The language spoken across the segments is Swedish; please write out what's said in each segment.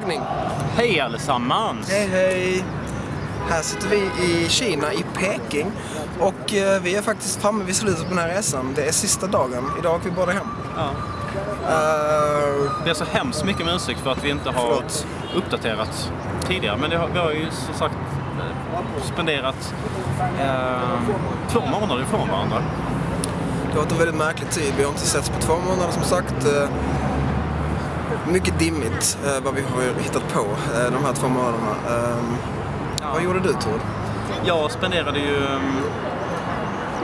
tagning. Hej allesammans! Hej hej! Här sitter vi i Kina, i Peking. Och eh, vi är faktiskt framme vid slutet på den här resan. Det är sista dagen. Idag åker vi båda hem. Ja. Uh, Det är så hemskt mycket med ursäkt för att vi inte har Förlåt. uppdaterat tidigare. Men det har, vi har ju som sagt eh, spenderat eh, två månader ifrån varandra. det har varit en väldigt märklig tid. Vi har inte setts på två månader som sagt. Mycket dimmigt eh, vad vi har hittat på eh, de här två månaderna. Eh, Vad gjorde du Tord? Jag spenderade ju mm,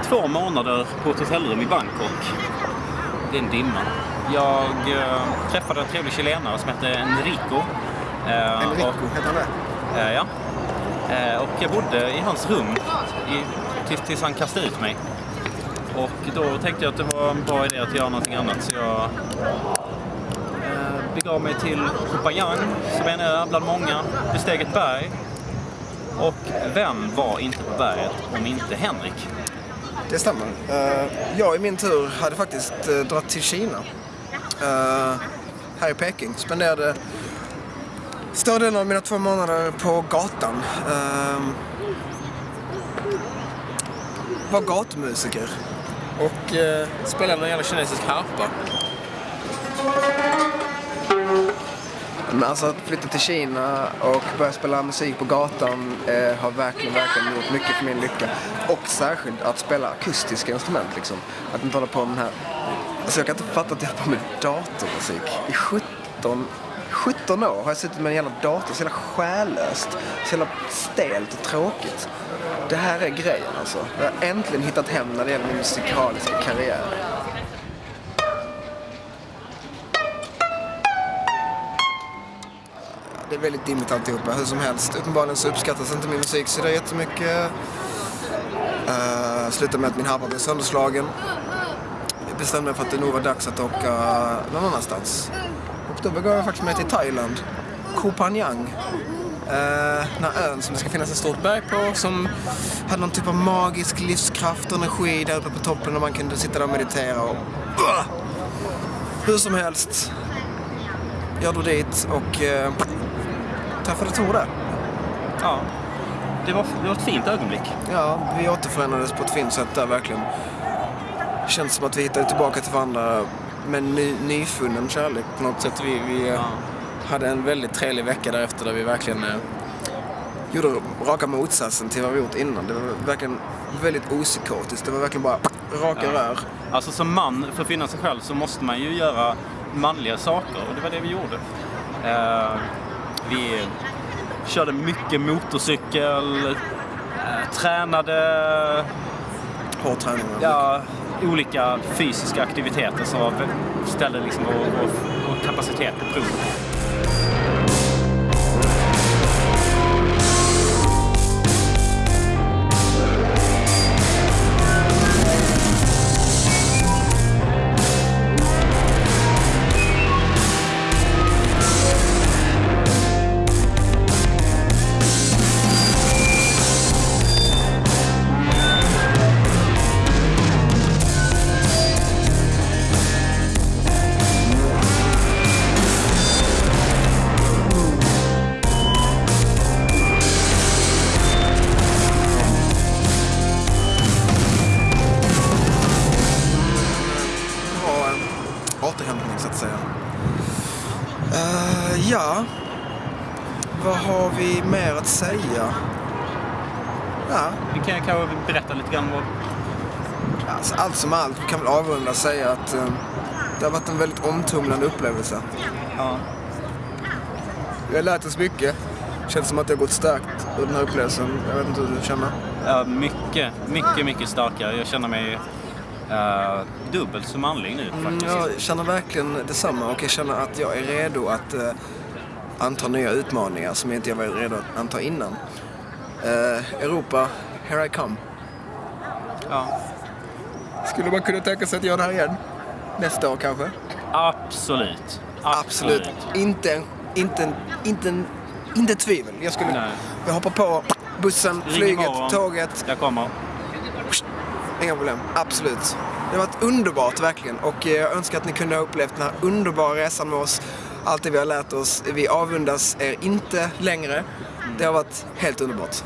två månader på ett hotellrum i Bangkok. Det är en dimma. Jag eh, träffade en trevlig chilenare som hette Enrico. Eh, Enrico, och- heter han det? Eh, ja. Och jag bodde i hans rum i, tills, tills han kastade ut mig. Och då tänkte jag att det var en bra idé att göra någonting annat. Så jag eh, mig till Kupayang, som är en ö bland många, besteg ett berg. Och vem var inte på berget om inte Henrik? Det stämmer. Eh, jag i min tur hade faktiskt eh, dragit till Kina. Eh, här i Peking. Spenderade större delen av mina två månader på gatan. Ehm, var gatumusiker. Och spelade någon jävla kinesisk harpa. Men alltså att flytta till Kina och börja spela musik på gatan eh, har verkligen, verkligen gjort mycket för min lycka. Och särskilt att spela akustiska instrument liksom. Att inte hålla på med den här... Alltså jag kan inte fatta att jag håller på med datormusik. I 17, 17 år har jag suttit med en jävla dator, så jävla själlöst. Så jävla stelt och tråkigt. Det här är grejen alltså. Jag har äntligen hittat hem när det gäller min musikaliska karriär. Det är väldigt dimmigt alltihopa, hur som helst. Uppenbarligen så uppskattas inte min musik så det är jättemycket. Eh, uh, slutade med att min harpa blev sönderslagen. Jag bestämde mig för att det nog var dags att åka någon annanstans. Och då begav jag faktiskt mig till Thailand. Koh Phangan. Eh, uh, den här ön som det ska finnas ett stort berg på som hade någon typ av magisk livskraft och energi där uppe på toppen och man kunde sitta där och meditera och... Uh! Hur som helst. Jag drog dit och uh, träffade Tor där. Ja, det var, det var ett fint ögonblick. Ja, vi återförenades på ett fint sätt där verkligen. Känns som att vi hittade tillbaka till varandra med ny, nyfunnen kärlek på något sätt. Vi, vi eh, Ja. hade en väldigt trevlig vecka därefter där vi verkligen eh, gjorde raka motsatsen till vad vi gjort innan. Det var verkligen väldigt opsykotiskt. Det var verkligen bara raka Ja. rör. Alltså som man, för att finna sig själv, så måste man ju göra manliga saker och det var det vi gjorde. Eh, vi körde mycket motorcykel, eh, tränade, Hård träning. ja, olika fysiska aktiviteter som ställde liksom vår, vår, vår kapacitet på prov. Eh, ja, vad har vi mer att säga? Ja, Vi kan kanske berätta lite grann vad... alltså, allt som allt vi kan väl avrunda och säga att eh, det har varit en väldigt omtumlande upplevelse. Ja. Vi har lärt oss mycket. Känns som att det har gått starkt ur den här upplevelsen. Jag vet inte hur du känner. Ja, mycket, mycket, mycket starkare. Jag känner mig eh, dubbelt så manlig nu Mm, faktiskt. jag känner verkligen detsamma och jag känner att jag är redo att eh, anta nya utmaningar som jag inte var redo att anta innan. Eh, Europa, here I come. Ja. Skulle man kunna tänka sig att göra det här igen? Nästa år kanske? Absolut. Absolut. Inte en, inte en, inte en, inte tvivel. Jag skulle Nej. jag hoppar på bussen, Ring flyget, imorgon. tåget. Jag kommer. Inga problem. Absolut. Det har varit underbart verkligen och eh, jag önskar att ni kunde ha upplevt den här underbara resan med oss. allt det vi har lärt oss. Vi avundas er inte längre. Det har varit helt underbart.